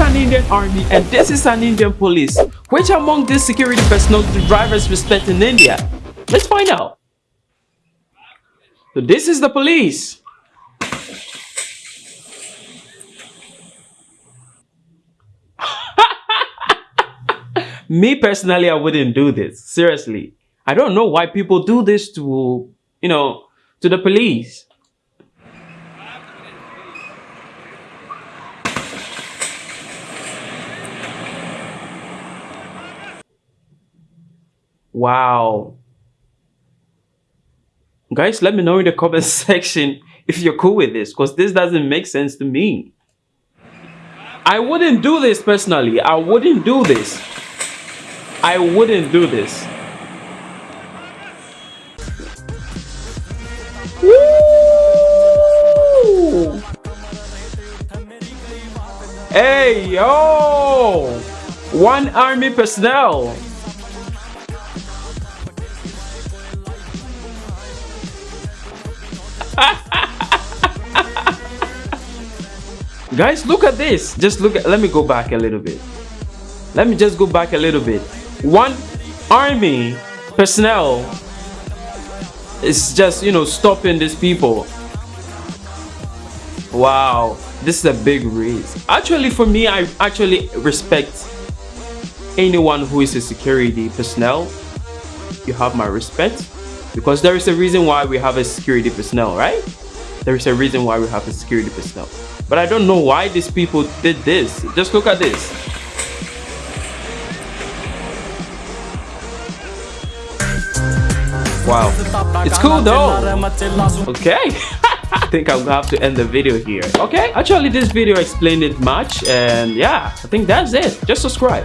an Indian army and this is an Indian police. Which among these security personnel do drivers respect in India? Let's find out. So this is the police. Me personally, I wouldn't do this. Seriously. I don't know why people do this to, you know, to the police. Wow. Guys, let me know in the comment section if you're cool with this because this doesn't make sense to me. I wouldn't do this personally. I wouldn't do this. I wouldn't do this. Hey, yo! One army personnel. Guys, look at this. Just look at, let me go back a little bit. Let me just go back a little bit. One army personnel is just, you know, stopping these people. Wow, this is a big risk. Actually, for me, I actually respect anyone who is a security personnel. You have my respect because there is a reason why we have a security personnel, right? There is a reason why we have a security personnel. But I don't know why these people did this. Just look at this. Wow. It's cool though. Okay. I think I'm gonna have to end the video here. Okay. Actually, this video explained it much. And yeah, I think that's it. Just subscribe.